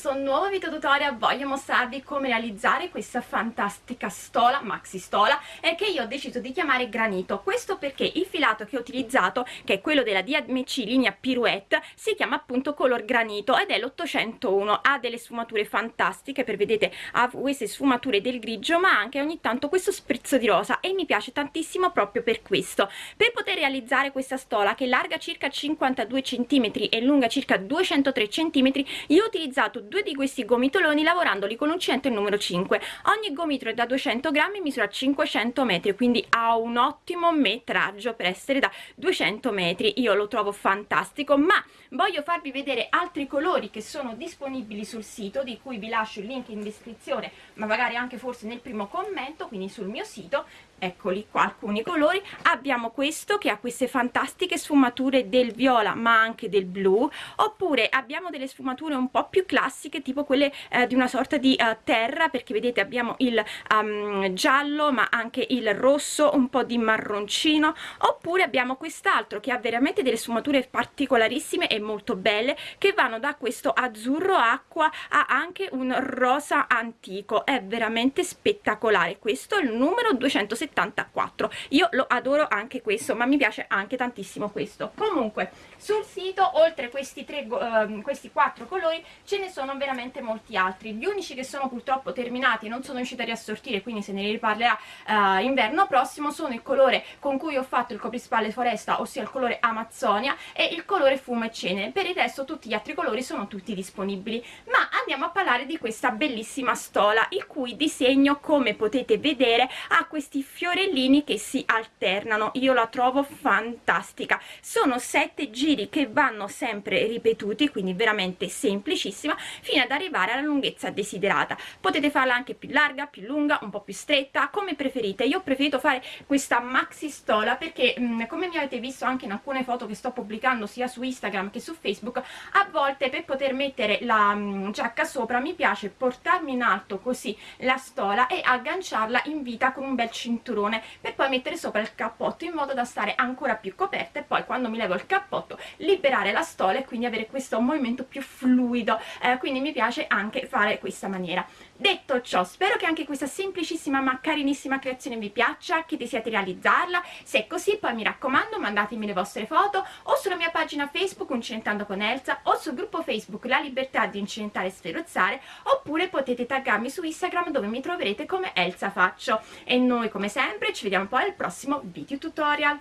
questo nuovo video tutorial voglio mostrarvi come realizzare questa fantastica stola maxi stola eh, che io ho deciso di chiamare granito. Questo perché il filato che ho utilizzato che è quello della DMC linea pirouette si chiama appunto color granito ed è l'801 ha delle sfumature fantastiche per vedete ha queste sfumature del grigio ma anche ogni tanto questo sprizzo di rosa e mi piace tantissimo proprio per questo. Per poter realizzare questa stola che è larga circa 52 cm e lunga circa 203 cm io ho utilizzato due di questi gomitoloni lavorandoli con l'uncinetto il numero 5 ogni gomitolo è da 200 grammi misura 500 metri quindi ha un ottimo metraggio per essere da 200 metri. Io lo trovo fantastico ma voglio farvi vedere altri colori che sono disponibili sul sito di cui vi lascio il link in descrizione ma magari anche forse nel primo commento quindi sul mio sito eccoli qua alcuni colori. Abbiamo questo che ha queste fantastiche sfumature del viola ma anche del blu. Oppure abbiamo delle sfumature un po più classiche tipo quelle eh, di una sorta di uh, terra perché vedete abbiamo il um, giallo ma anche il rosso un po di marroncino. Oppure abbiamo quest'altro che ha veramente delle sfumature particolarissime e molto belle che vanno da questo azzurro acqua a anche un rosa antico. È veramente spettacolare. Questo è il numero 270 74 io lo adoro anche questo ma mi piace anche tantissimo questo. Comunque sul sito oltre questi tre uh, questi quattro colori ce ne sono veramente molti altri. Gli unici che sono purtroppo terminati non sono riuscita a riassortire quindi se ne riparlerà uh, inverno prossimo sono il colore con cui ho fatto il coprispalle foresta ossia il colore amazzonia e il colore fumo e cenere per il resto tutti gli altri colori sono tutti disponibili. Ma andiamo a parlare di questa bellissima stola il cui disegno come potete vedere ha questi fiorellini che si alternano. Io la trovo fantastica. Sono sette giri che vanno sempre ripetuti quindi veramente semplicissima fino ad arrivare alla lunghezza desiderata. Potete farla anche più larga più lunga un po più stretta come preferite. Io ho preferito fare questa maxi stola perché mh, mm, come mi avete visto anche in alcune foto che sto pubblicando sia su instagram che su facebook a volte per poter mettere la mh, mm, giacca sopra mi piace portarmi in alto così la stola e agganciarla in vita con un bel cinturone cinturone per poi mettere sopra il cappotto in modo da stare ancora più coperta e poi quando mi levo il cappotto liberare la stola e quindi avere questo movimento più fluido. Eh, quindi mi piace anche fare questa maniera detto ciò spero che anche questa semplicissima ma carinissima creazione vi piaccia che desiate realizzarla. Se è così poi mi raccomando mandatemi le vostre foto o sulla mia pagina facebook Uncinentando con Elsa o sul gruppo facebook La Libertà di Incinentare e Sferozzare oppure potete taggarmi su Instagram dove mi troverete come Elsa Faccio. E noi come sempre ci vediamo poi al prossimo video tutorial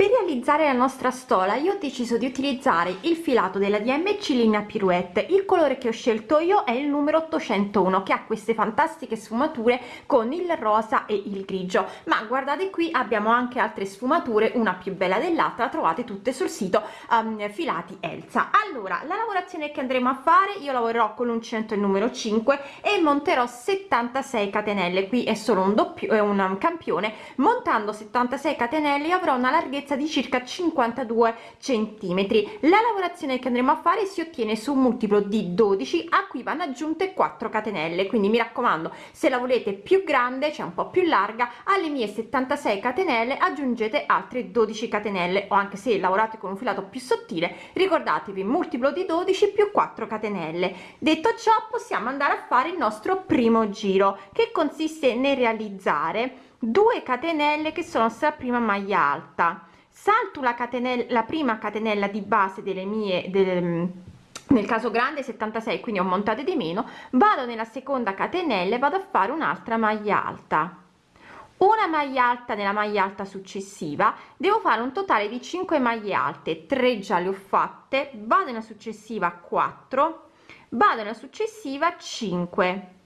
per realizzare la nostra stola io ho deciso di utilizzare il filato della DMC linea pirouette. Il colore che ho scelto io è il numero 801 che ha queste fantastiche sfumature con il rosa e il grigio. Ma guardate qui abbiamo anche altre sfumature una più bella dell'altra trovate tutte sul sito um, filati Elsa. Allora la lavorazione che andremo a fare io lavorerò con l'uncinetto il numero 5 e monterò 76 catenelle. Qui è solo un doppio è un campione. Montando 76 catenelle avrò una larghezza lunghezza di circa 52 centimetri. La lavorazione che andremo a fare si ottiene su un multiplo di 12 a cui vanno aggiunte 4 catenelle. Quindi mi raccomando se la volete più grande cioè un po più larga alle mie 76 catenelle aggiungete altre 12 catenelle. O anche se lavorate con un filato più sottile ricordatevi multiplo di 12 più 4 catenelle. Detto ciò possiamo andare a fare il nostro primo giro che consiste nel realizzare 2 catenelle che sono sta prima maglia alta salto la catenella la prima catenella di base delle mie delle, nel caso grande 76 quindi ho montate di meno vado nella seconda catenella e vado a fare un'altra maglia alta. Una maglia alta nella maglia alta successiva devo fare un totale di 5 maglie alte 3 già le ho fatte vado nella successiva 4 vado nella successiva 5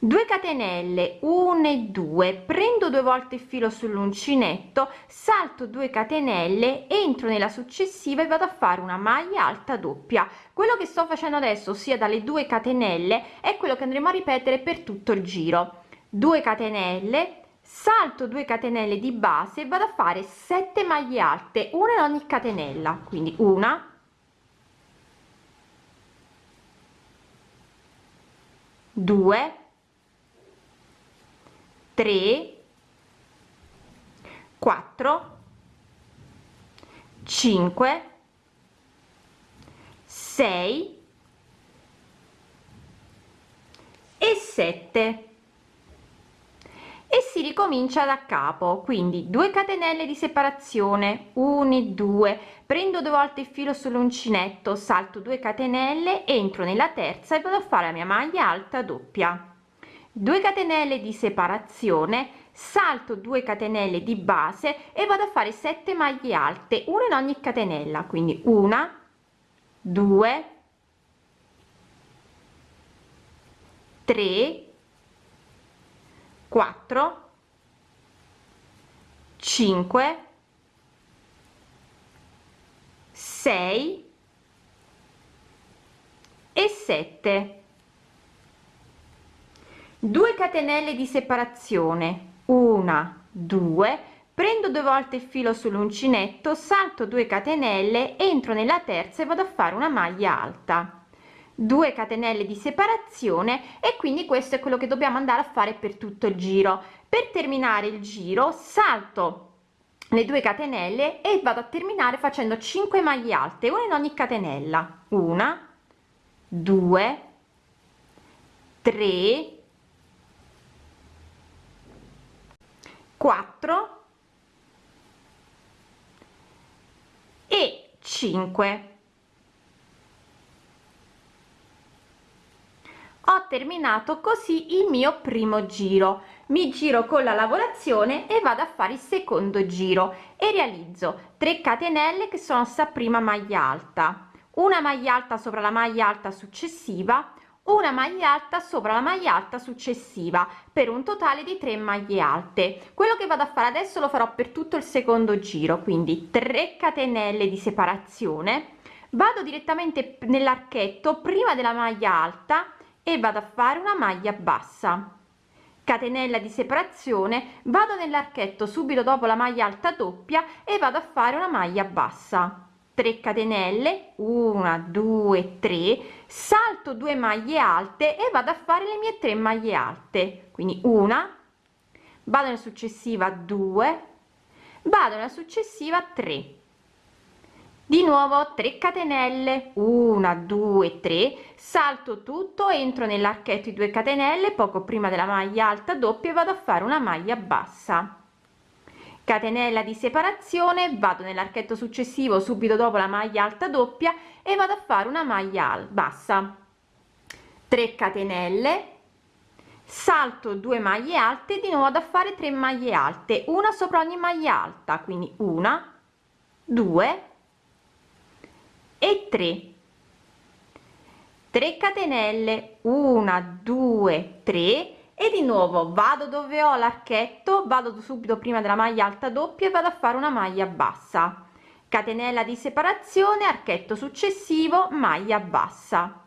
2 catenelle 1 e 2 prendo due volte il filo sull'uncinetto salto 2 catenelle entro nella successiva e vado a fare una maglia alta doppia. Quello che sto facendo adesso sia dalle 2 catenelle è quello che andremo a ripetere per tutto il giro. 2 catenelle salto 2 catenelle di base vado a fare 7 maglie alte una in ogni catenella. Quindi una 2 3 4 5 6 e 7 e si ricomincia da capo quindi 2 catenelle di separazione 1 e 2 prendo due volte il filo sull'uncinetto salto 2 catenelle entro nella terza e vado a fare la mia maglia alta doppia 2 catenelle di separazione salto 2 catenelle di base e vado a fare 7 maglie alte una in ogni catenella quindi una 2 3 4 5 6 e 7 2 catenelle di separazione. Una 2 prendo due volte il filo sull'uncinetto salto 2 catenelle entro nella terza e vado a fare una maglia alta. 2 catenelle di separazione e quindi questo è quello che dobbiamo andare a fare per tutto il giro. Per terminare il giro salto le 2 catenelle e vado a terminare facendo 5 maglie alte una in ogni catenella. Una 2 3 4 e 5 ho terminato così il mio primo giro. Mi giro con la lavorazione e vado a fare il secondo giro e realizzo 3 catenelle che sono sta prima maglia alta. Una maglia alta sopra la maglia alta successiva una maglia alta sopra la maglia alta successiva per un totale di 3 maglie alte. Quello che vado a fare adesso lo farò per tutto il secondo giro quindi 3 catenelle di separazione. Vado direttamente nell'archetto prima della maglia alta e vado a fare una maglia bassa. Catenella di separazione vado nell'archetto subito dopo la maglia alta doppia e vado a fare una maglia bassa 3 catenelle 1 2 3 salto 2 maglie alte e vado a fare le mie 3 maglie alte. Quindi una vado nella successiva 2 vado nella successiva 3 di nuovo 3 catenelle 1 2 3 salto tutto entro nell'archetto di 2 catenelle poco prima della maglia alta doppia e vado a fare una maglia bassa catenella di separazione vado nell'archetto successivo subito dopo la maglia alta doppia e vado a fare una maglia bassa. 3 catenelle salto 2 maglie alte di nuovo ad a fare 3 maglie alte una sopra ogni maglia alta quindi una 2 e 3 3 catenelle 1 2 3 e di nuovo vado dove ho l'archetto vado subito prima della maglia alta doppia e vado a fare una maglia bassa. Catenella di separazione archetto successivo maglia bassa.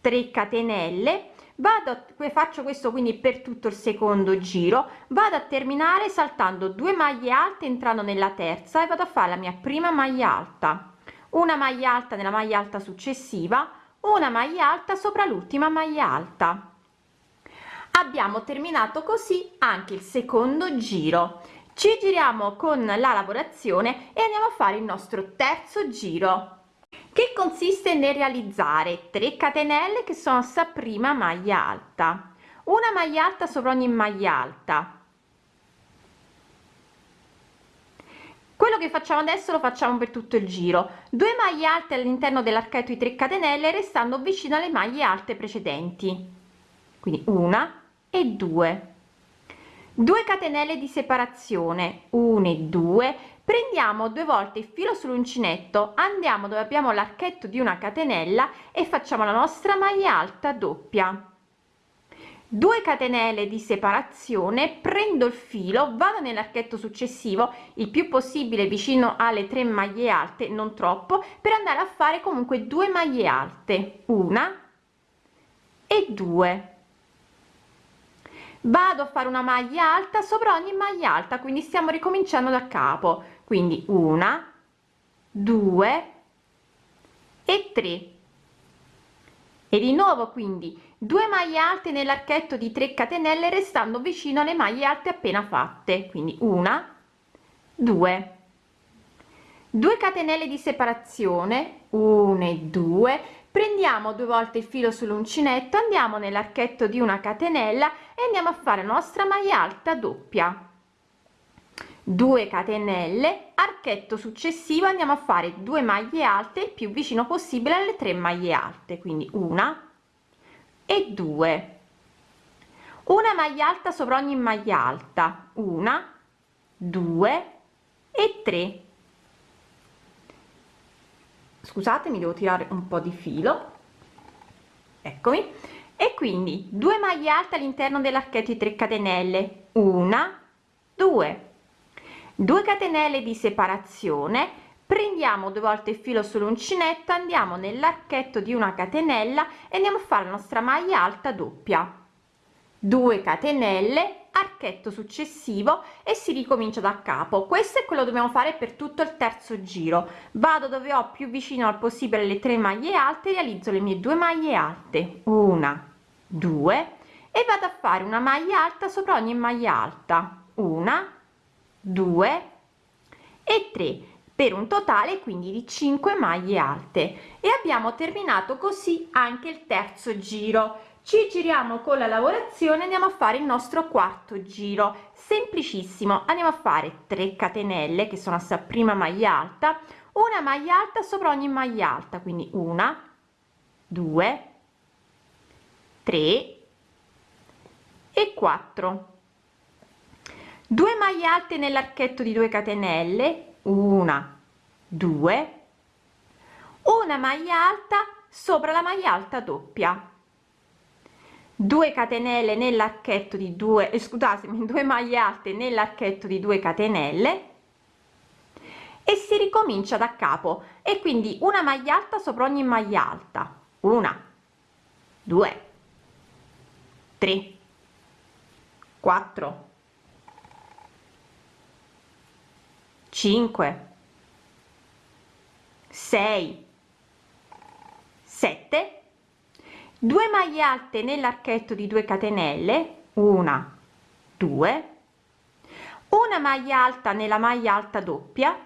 3 catenelle vado faccio questo quindi per tutto il secondo giro vado a terminare saltando 2 maglie alte entrando nella terza e vado a fare la mia prima maglia alta. Una maglia alta nella maglia alta successiva una maglia alta sopra l'ultima maglia alta abbiamo terminato così anche il secondo giro. Ci giriamo con la lavorazione e andiamo a fare il nostro terzo giro che consiste nel realizzare 3 catenelle che sono sta prima maglia alta. Una maglia alta sopra ogni maglia alta. Quello che facciamo adesso lo facciamo per tutto il giro. 2 maglie alte all'interno dell'archetto di 3 catenelle restando vicino alle maglie alte precedenti. Quindi una e due. 2 catenelle di separazione 1 e 2 prendiamo due volte il filo sull'uncinetto andiamo dove abbiamo l'archetto di una catenella e facciamo la nostra maglia alta doppia. 2 catenelle di separazione prendo il filo vado nell'archetto successivo il più possibile vicino alle 3 maglie alte non troppo per andare a fare comunque due maglie alte una e due vado a fare una maglia alta sopra ogni maglia alta quindi stiamo ricominciando da capo. Quindi una due e tre. E di nuovo quindi 2 maglie alte nell'archetto di 3 catenelle restando vicino alle maglie alte appena fatte. Quindi una 2 2 catenelle di separazione 1 e 2 prendiamo due volte il filo sull'uncinetto andiamo nell'archetto di una catenella e andiamo a fare la nostra maglia alta doppia. 2 catenelle archetto successivo andiamo a fare 2 maglie alte il più vicino possibile alle 3 maglie alte quindi una e due. Una maglia alta sopra ogni maglia alta una due e tre scusatemi devo tirare un po di filo. Eccomi. E quindi 2 maglie alte all'interno dell'archetto di 3 catenelle. Una 2 2 catenelle di separazione. Prendiamo due volte il filo sull'uncinetto andiamo nell'archetto di una catenella e andiamo a fare la nostra maglia alta doppia. 2 catenelle archetto successivo e si ricomincia da capo. Questo è quello che dobbiamo fare per tutto il terzo giro. Vado dove ho più vicino al possibile le tre maglie alte realizzo le mie due maglie alte. Una due e vado a fare una maglia alta sopra ogni maglia alta. Una due e tre per un totale quindi di 5 maglie alte. E abbiamo terminato così anche il terzo giro ci giriamo con la lavorazione andiamo a fare il nostro quarto giro. Semplicissimo andiamo a fare 3 catenelle che sono sta prima maglia alta una maglia alta sopra ogni maglia alta quindi una due tre e 4 2 maglie alte nell'archetto di 2 catenelle una due una maglia alta sopra la maglia alta doppia 2 catenelle nell'archetto di 2 eh, scusatemi 2 maglie alte nell'archetto di 2 catenelle e si ricomincia da capo. E quindi una maglia alta sopra ogni maglia alta. Una 2 3 4 5 6 7 2 maglie alte nell'archetto di 2 catenelle una 2 una maglia alta nella maglia alta doppia.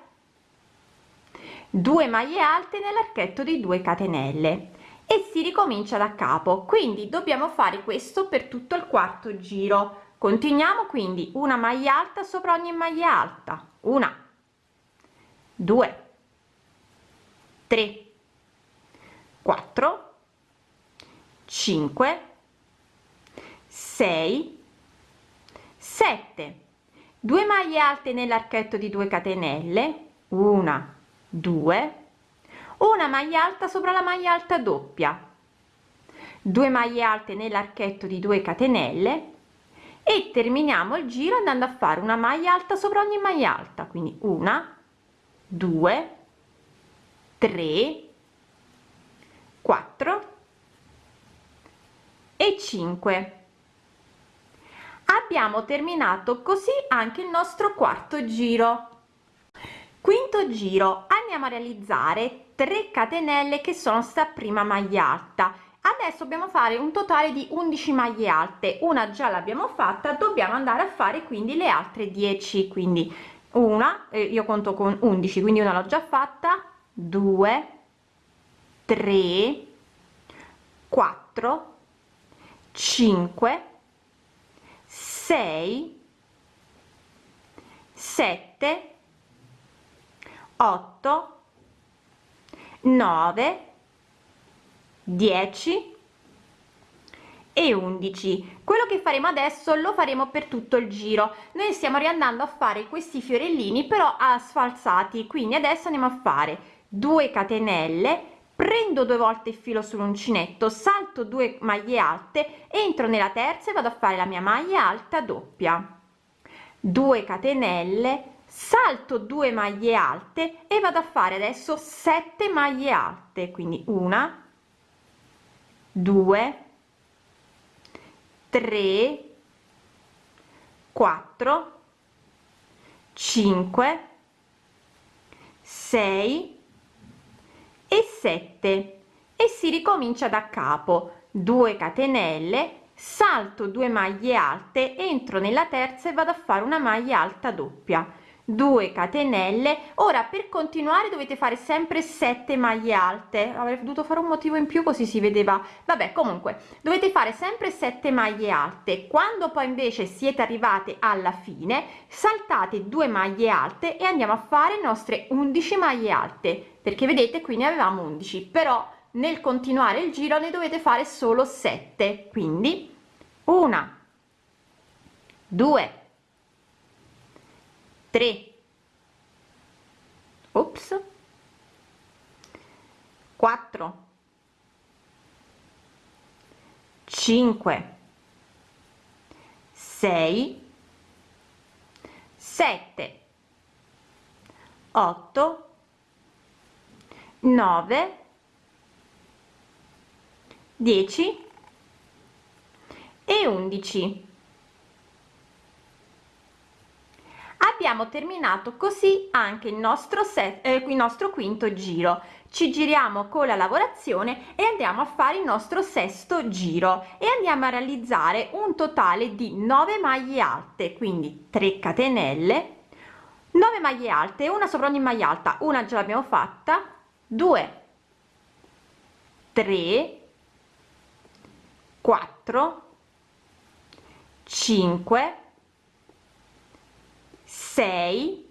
2 maglie alte nell'archetto di 2 catenelle. E si ricomincia da capo. Quindi dobbiamo fare questo per tutto il quarto giro. Continuiamo quindi una maglia alta sopra ogni maglia alta. Una 2 3 4 5 6 7 2 maglie alte nell'archetto di 2 catenelle una 2 una maglia alta sopra la maglia alta doppia. 2 maglie alte nell'archetto di 2 catenelle e terminiamo il giro andando a fare una maglia alta sopra ogni maglia alta quindi una 2 3 4 e 5 abbiamo terminato così anche il nostro quarto giro. Quinto giro andiamo a realizzare 3 catenelle che sono sta prima maglia alta. Adesso dobbiamo fare un totale di 11 maglie alte. Una già l'abbiamo fatta dobbiamo andare a fare quindi le altre 10 quindi una eh, io conto con 11 quindi una l'ho già fatta. 2 3 4 5 6 7 8 9 10 e 11 quello che faremo adesso lo faremo per tutto il giro. Noi stiamo riandando a fare questi fiorellini però a sfalsati quindi adesso andiamo a fare 2 catenelle prendo due volte il filo sull'uncinetto salto due maglie alte entro nella terza e vado a fare la mia maglia alta doppia. 2 catenelle salto 2 maglie alte e vado a fare adesso 7 maglie alte quindi una 2 3 4 5 6 e 7 e si ricomincia da capo. 2 catenelle salto 2 maglie alte entro nella terza e vado a fare una maglia alta doppia 2 catenelle. Ora per continuare dovete fare sempre 7 maglie alte. Avrei dovuto fare un motivo in più così si vedeva. Vabbè comunque dovete fare sempre 7 maglie alte. Quando poi invece siete arrivate alla fine saltate 2 maglie alte e andiamo a fare nostre 11 maglie alte. Perché vedete qui ne avevamo 11 però nel continuare il giro ne dovete fare solo 7 quindi una 2 3 ops. 4 5 6 7 8 9 10 e 11 abbiamo terminato così anche il nostro set eh, il nostro quinto giro. Ci giriamo con la lavorazione e andiamo a fare il nostro sesto giro e andiamo a realizzare un totale di 9 maglie alte quindi 3 catenelle. 9 maglie alte una sopra ogni maglia alta una già l'abbiamo fatta. 2 3 4 5 6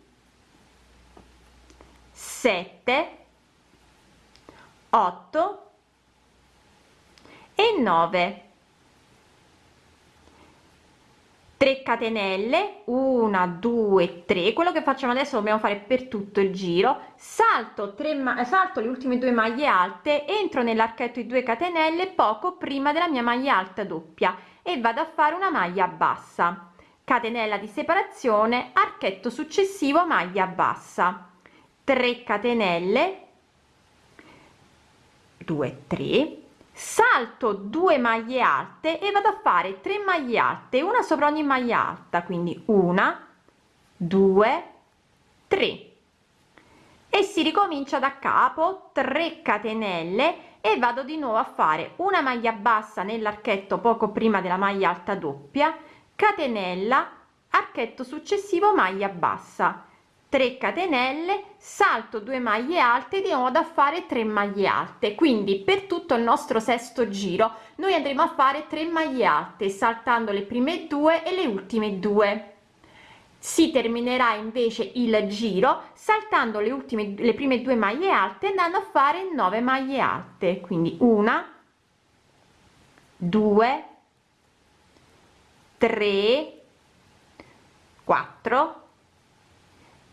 7 8 e 9 3 catenelle 1 2 3 quello che facciamo adesso dobbiamo fare per tutto il giro. Salto 3 salto le ultime due maglie alte entro nell'archetto di 2 catenelle poco prima della mia maglia alta doppia e vado a fare una maglia bassa catenella di separazione archetto successivo maglia bassa. 3 catenelle 2 3 salto 2 maglie alte e vado a fare 3 maglie alte una sopra ogni maglia alta quindi una 2 3 e si ricomincia da capo 3 catenelle e vado di nuovo a fare una maglia bassa nell'archetto poco prima della maglia alta doppia catenella archetto successivo maglia bassa. 3 catenelle salto 2 maglie alte di nuovo a fare 3 maglie alte. Quindi per tutto il nostro sesto giro noi andremo a fare 3 maglie alte saltando le prime due e le ultime due. Si terminerà invece il giro saltando le ultime le prime due maglie alte andando a fare 9 maglie alte. Quindi una 2 3 4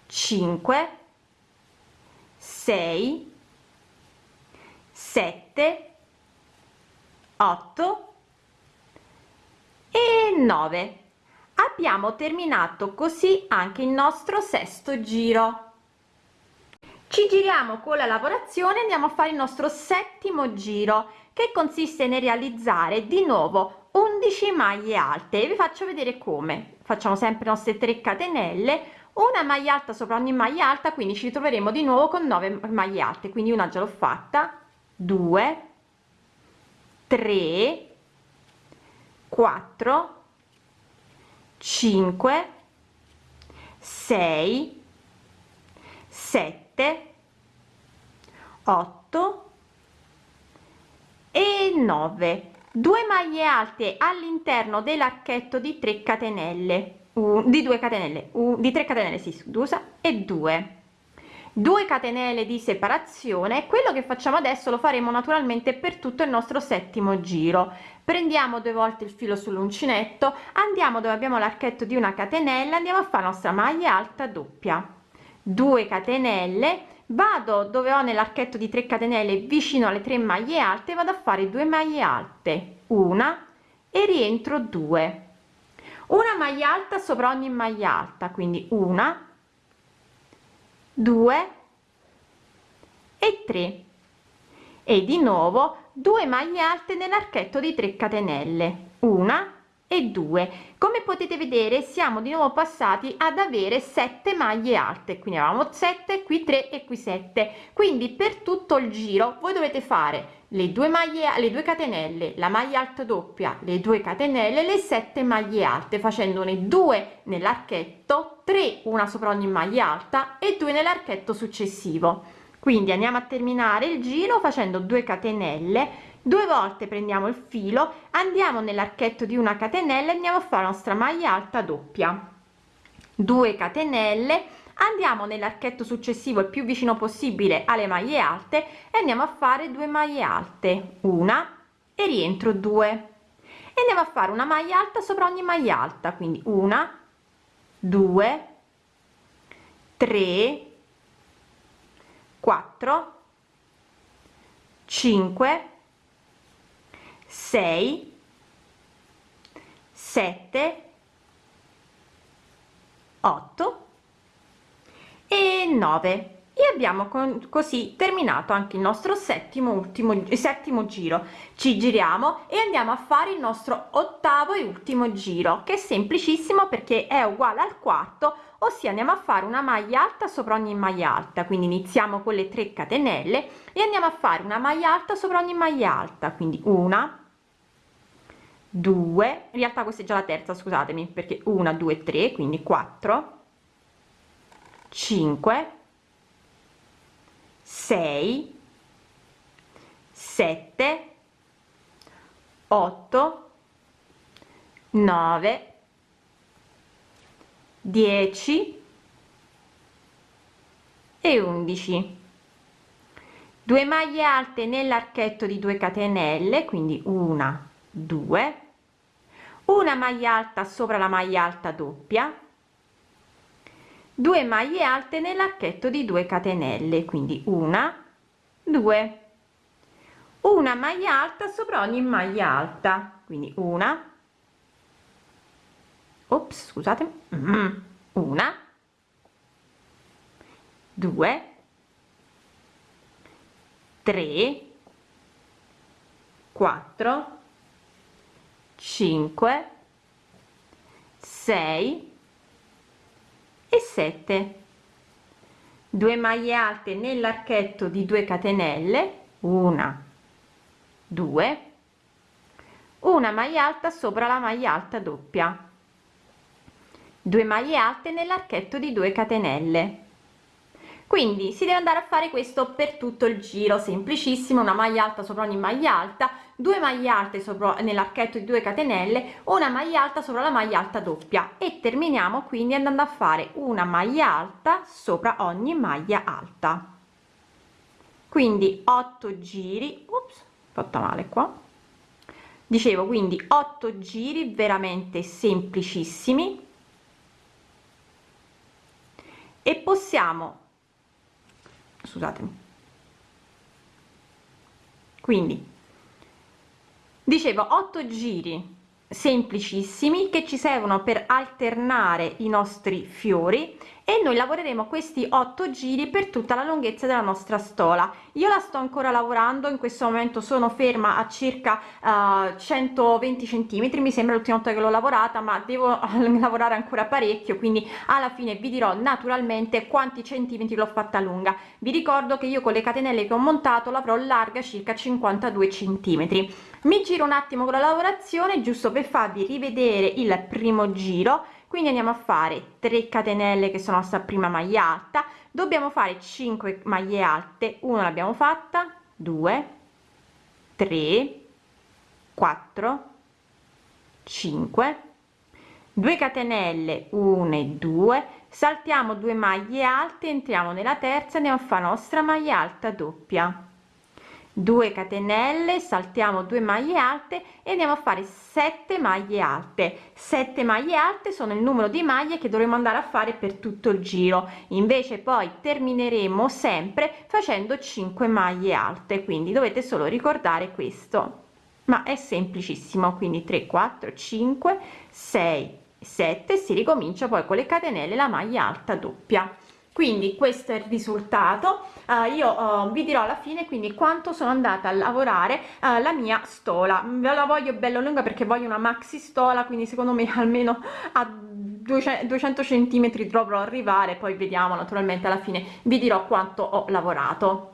5 6 7 8 e 9 abbiamo terminato così anche il nostro sesto giro. Ci giriamo con la lavorazione andiamo a fare il nostro settimo giro che consiste nel realizzare di nuovo 11 maglie alte. E vi faccio vedere come. Facciamo sempre nostre 3 catenelle. Una maglia alta sopra ogni maglia alta quindi ci ritroveremo di nuovo con 9 maglie alte. Quindi una già l'ho fatta. 2 3 4 5 6 7 8 e 9 2 maglie alte all'interno dell'archetto di 3 catenelle. Di 2 catenelle. Di 3 catenelle si scusa e 2 2 catenelle di separazione. Quello che facciamo adesso lo faremo naturalmente per tutto il nostro settimo giro. Prendiamo due volte il filo sull'uncinetto andiamo dove abbiamo l'archetto di una catenella andiamo a fare nostra maglia alta doppia. 2 catenelle vado dove ho nell'archetto di 3 catenelle vicino alle 3 maglie alte vado a fare 2 maglie alte una e rientro 2 una maglia alta sopra ogni maglia alta quindi una 2 e 3 e di nuovo 2 maglie alte nell'archetto di 3 catenelle una e 2 come potete vedere siamo di nuovo passati ad avere 7 maglie alte. Quindi avevamo 7 qui 3 e qui 7 quindi per tutto il giro voi dovete fare le due maglie le due catenelle la maglia alta doppia le due catenelle le 7 maglie alte facendone 2 nell'archetto 3 una sopra ogni maglia alta e 2 nell'archetto successivo. Quindi andiamo a terminare il giro facendo 2 catenelle due volte prendiamo il filo andiamo nell'archetto di una catenella andiamo a fare la nostra maglia alta doppia. 2 catenelle andiamo nell'archetto successivo il più vicino possibile alle maglie alte e andiamo a fare 2 maglie alte una e rientro 2 e andiamo a fare una maglia alta sopra ogni maglia alta quindi una 2 3 4 5 6 7 8 e 9 e abbiamo con, così terminato anche il nostro settimo ultimo settimo giro. Ci giriamo e andiamo a fare il nostro ottavo e ultimo giro che è semplicissimo perché è uguale al quarto ossia andiamo a fare una maglia alta sopra ogni maglia alta. Quindi iniziamo con le 3 catenelle e andiamo a fare una maglia alta sopra ogni maglia alta. Quindi una 2 in realtà questa è già la terza scusatemi perché 1 2 3 quindi 4 5 6 7 8 9 10 e 11 2 maglie alte nell'archetto di 2 catenelle quindi una 2 una maglia alta sopra la maglia alta doppia. 2 maglie alte nell'archetto di 2 catenelle quindi una 2 una maglia alta sopra ogni maglia alta quindi una. Ops scusate. Mm, una. 2 3 4 5 6 e 7 2 maglie alte nell'archetto di 2 catenelle una 2 una maglia alta sopra la maglia alta doppia. 2 maglie alte nell'archetto di 2 catenelle quindi si deve andare a fare questo per tutto il giro semplicissimo una maglia alta sopra ogni maglia alta 2 maglie alte sopra nell'archetto di 2 catenelle una maglia alta sopra la maglia alta doppia. E terminiamo quindi andando a fare una maglia alta sopra ogni maglia alta. Quindi 8 giri Ops, fatta male qua. Dicevo quindi 8 giri veramente semplicissimi. E possiamo scusatemi. Quindi dicevo 8 giri semplicissimi che ci servono per alternare i nostri fiori e noi lavoreremo questi otto giri per tutta la lunghezza della nostra stola. Io la sto ancora lavorando in questo momento sono ferma a circa uh, 120 centimetri. Mi sembra l'ultima volta che l'ho lavorata ma devo lavorare ancora parecchio quindi alla fine vi dirò naturalmente quanti centimetri l'ho fatta lunga. Vi ricordo che io con le catenelle che ho montato l'avrò larga circa 52 centimetri. Mi giro un attimo con la lavorazione giusto per farvi rivedere il primo giro quindi andiamo a fare 3 catenelle che sono sta prima maglia alta. Dobbiamo fare 5 maglie alte. Una l'abbiamo fatta 2 3 4 5 2 catenelle 1 e 2 saltiamo 2 maglie alte entriamo nella terza andiamo a fare nostra maglia alta doppia 2 catenelle saltiamo 2 maglie alte e andiamo a fare 7 maglie alte. 7 maglie alte sono il numero di maglie che dovremo andare a fare per tutto il giro. Invece poi termineremo sempre facendo 5 maglie alte quindi dovete solo ricordare questo. Ma è semplicissimo quindi 3 4 5 6 7 si ricomincia poi con le catenelle la maglia alta doppia quindi questo è il risultato. Uh, io uh, vi dirò alla fine quindi quanto sono andata a lavorare uh, la mia stola. Ve la voglio bella lunga perché voglio una maxi stola quindi secondo me almeno a 200, 200 centimetri dovrò arrivare poi vediamo naturalmente alla fine vi dirò quanto ho lavorato